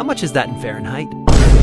How much is that in Fahrenheit?